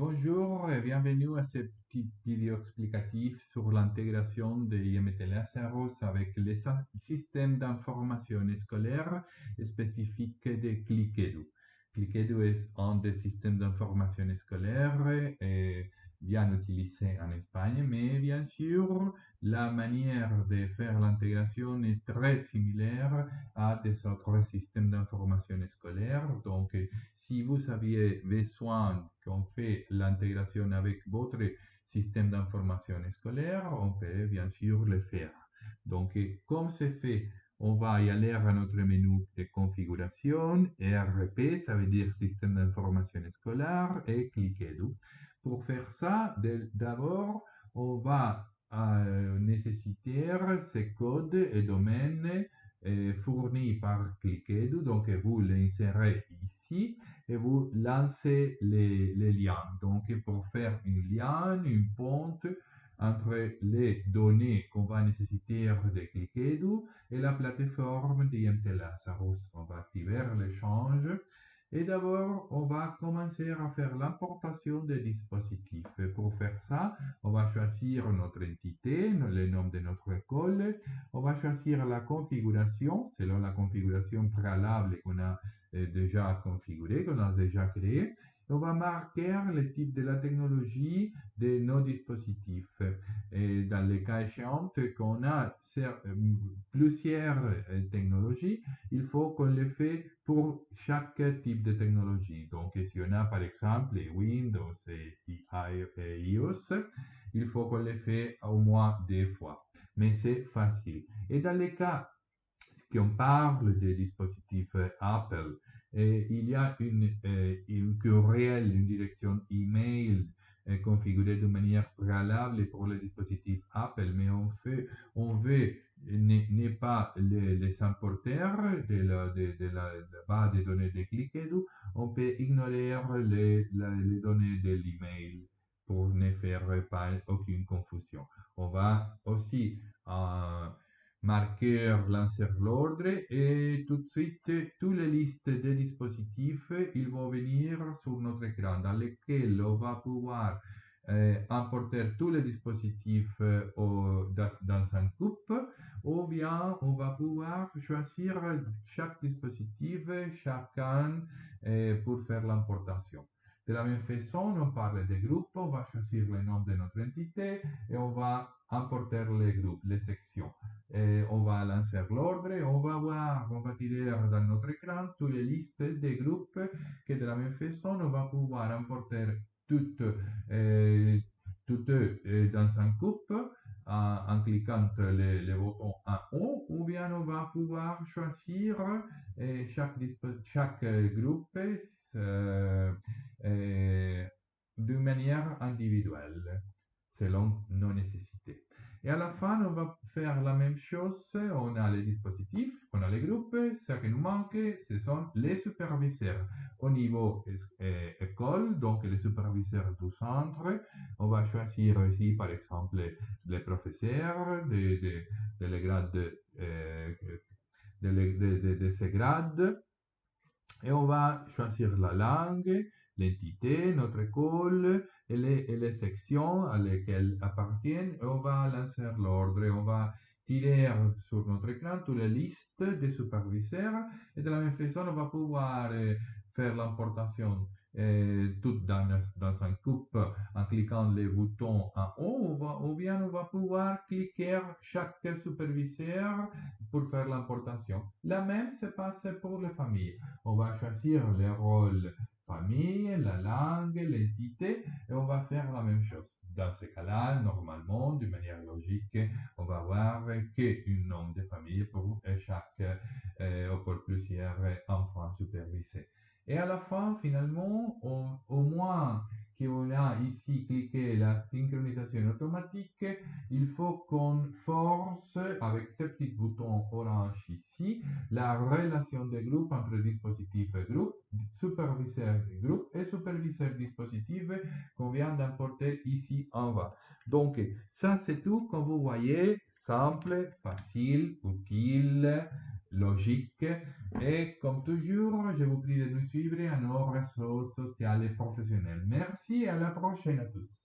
Bonjour et bienvenue à ce petit vidéo explicatif sur l'intégration de IMT Lazaros avec les systèmes d'information scolaire spécifiques de Cliquedu. Cliquedu est un des systèmes d'information scolaire et bien utilisé en Espagne, mais bien sûr, la manière de faire l'intégration est très similaire à des autres systèmes d'information scolaire. Donc, si vous aviez besoin qu'on fait l'intégration avec votre système d'information scolaire, on peut bien sûr le faire. Donc, comme c'est fait, on va y aller à notre menu de configuration, ERP, ça veut dire système d'information scolaire, et cliquez dessus. Pour faire ça, d'abord, on va euh, nécessiter ces codes et domaines euh, fournis par Cliquedu. Donc, vous l'insérez ici et vous lancez les, les, liens. Donc, pour faire un lien, une ponte entre les données qu'on va nécessiter de Cliquedu et la plateforme d'IMT Lazarus. On va activer l'échange et d'abord, on va commencer à faire l'importation des dispositifs. Pour faire ça, on va choisir notre entité, le nom de notre école. On va choisir la configuration, selon la configuration préalable qu'on a euh, déjà configurée, qu'on a déjà créée on va marquer le type de la technologie de nos dispositifs. Et dans les cas échéants qu'on a euh, plusieurs euh, technologies, il faut qu'on les fait pour chaque type de technologie. Donc, si on a par exemple Windows et iOS, il faut qu'on les fait au moins deux fois. Mais c'est facile. Et dans les cas qu'on parle des dispositifs Apple, et il y a une, euh, une une direction email euh, configurée de manière préalable pour les dispositifs Apple, mais on, fait, on veut n'est pas les, les importeurs de la, de, de la, base de données de Cliquedu, on peut ignorer les, les données de l'email pour ne faire pas aucune confusion. On va aussi euh, marqueur lancer l'ordre et tout de suite, toutes les listes de dispositifs, ils vont venir sur notre écran dans lesquels on va pouvoir importer tous les dispositifs dans, un coupe ou bien on va pouvoir choisir chaque dispositif, chacun euh, pour faire l'importation. De la même façon, on parle des groupes, on va choisir le nom de notre entité et on va importer les groupes, les sections. Lancer l'ordre on va voir, on va tirer dans notre écran toutes les listes des groupes que de la même façon, on va pouvoir importer toutes, euh, toutes euh, dans un coupe en, cliquant les, les, boutons en haut ou bien on va pouvoir choisir euh, chaque, chaque groupe de manière individuelle selon nos nécessités. Et à la fin, on va faire la même chose. Dispositifs, on a les groupes. Ce qui nous manque, ce sont les superviseurs. Au niveau euh, école, donc les superviseurs du centre, on va choisir ici, par exemple, les professeurs de, de, de les grades, euh, de, de, ces grades. Et on va choisir la langue, l'entité, notre école et les, et les, sections à lesquelles appartiennent. Et on va lancer l'ordre. On va sur notre écran toutes les listes des superviseurs. Et de la même façon, on va pouvoir euh, faire l'importation euh, tout dans, dans un coupe en cliquant les boutons en haut, ou bien on va pouvoir cliquer chaque superviseur pour faire l'importation. La même se passe pour les familles. On va choisir les rôles famille, la langue, l'entité, et on va faire la même chose. Dans ce cas-là, normalement, d'une manière logique, on va avoir qu'un nom de famille pour chaque euh, ou pour plusieurs enfants supervisés. Et à la fin, finalement, au moins qu'on a ici cliqué la synchronisation automatique, il faut qu'on force avec ce petit bouton orange ici la relation de groupe entre dispositif et groupe, superviseur groupe et superviseur dispositif qu'on vient d'importer ici en bas. Donc, ça c'est tout, comme vous voyez, simple, facile, utile logique. Et comme toujours, je vous prie de nous suivre à nos réseaux sociaux et professionnels. Merci et à la prochaine à tous.